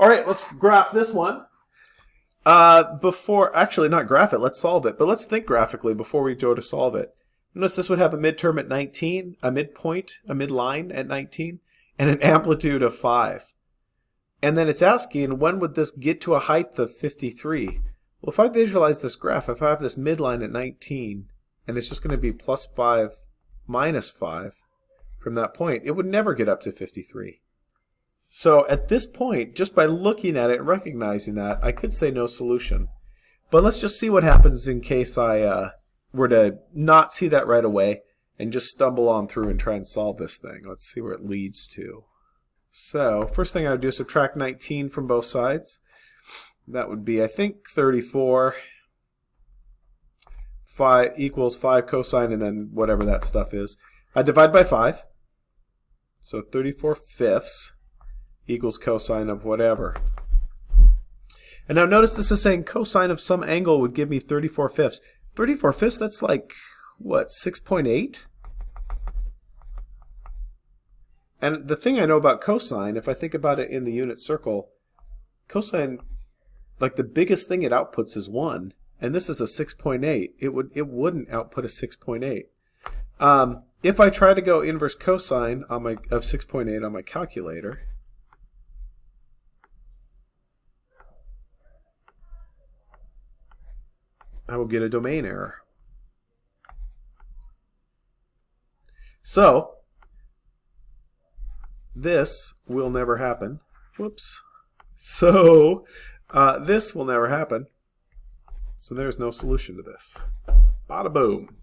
All right, let's graph this one. Uh, before, actually not graph it, let's solve it. But let's think graphically before we go to solve it. Notice this would have a midterm at 19, a midpoint, a midline at 19, and an amplitude of 5. And then it's asking, when would this get to a height of 53? Well, if I visualize this graph, if I have this midline at 19, and it's just going to be plus 5, minus 5 from that point, it would never get up to 53. So at this point, just by looking at it recognizing that, I could say no solution. But let's just see what happens in case I uh, were to not see that right away and just stumble on through and try and solve this thing. Let's see where it leads to. So first thing I would do is subtract 19 from both sides. That would be, I think, 34 5 equals 5 cosine and then whatever that stuff is. I divide by 5. So 34 fifths equals cosine of whatever. And now notice this is saying cosine of some angle would give me 34 fifths. 34 fifths, that's like, what, 6.8? And the thing I know about cosine, if I think about it in the unit circle, cosine, like the biggest thing it outputs is 1, and this is a 6.8. It, would, it wouldn't output a 6.8. Um, if I try to go inverse cosine on my, of 6.8 on my calculator, I will get a domain error. So, this will never happen. Whoops. So, uh, this will never happen. So there's no solution to this. Bada boom.